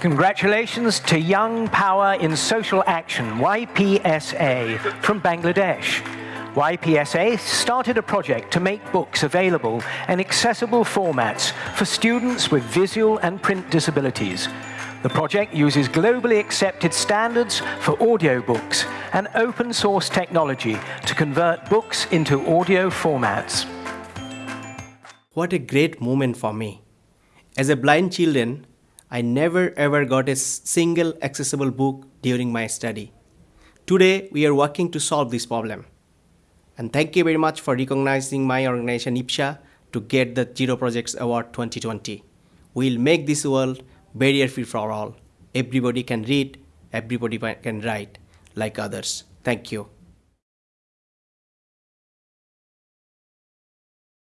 Congratulations to Young Power in Social Action, YPSA, from Bangladesh. YPSA started a project to make books available in accessible formats for students with visual and print disabilities. The project uses globally accepted standards for audiobooks and open source technology to convert books into audio formats. What a great moment for me. As a blind children, I never ever got a single accessible book during my study. Today, we are working to solve this problem. And thank you very much for recognizing my organization YPSA to get the Zero Projects Award 2020. We'll make this world barrier free for all. Everybody can read, everybody can write like others. Thank you.